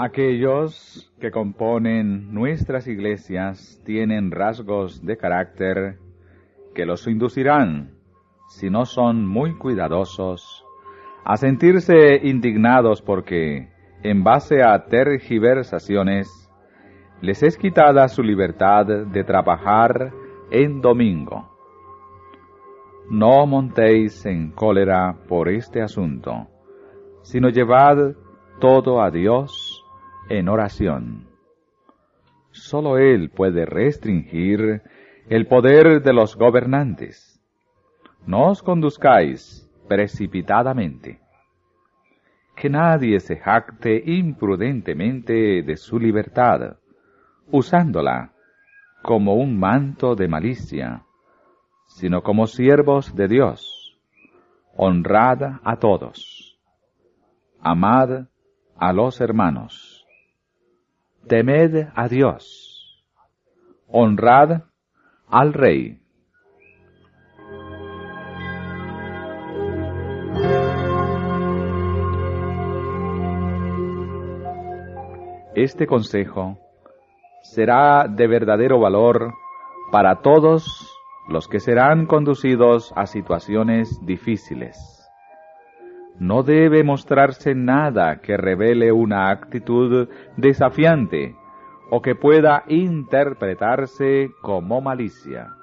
Aquellos que componen nuestras iglesias tienen rasgos de carácter que los inducirán, si no son muy cuidadosos, a sentirse indignados porque, en base a tergiversaciones, les es quitada su libertad de trabajar en domingo. No montéis en cólera por este asunto, sino llevad todo a Dios en oración. Solo Él puede restringir el poder de los gobernantes. No os conduzcáis precipitadamente. Que nadie se jacte imprudentemente de su libertad, usándola como un manto de malicia, sino como siervos de Dios. Honrad a todos. Amad a los hermanos. Temed a Dios. Honrad al Rey. Este consejo será de verdadero valor para todos los que serán conducidos a situaciones difíciles. No debe mostrarse nada que revele una actitud desafiante o que pueda interpretarse como malicia.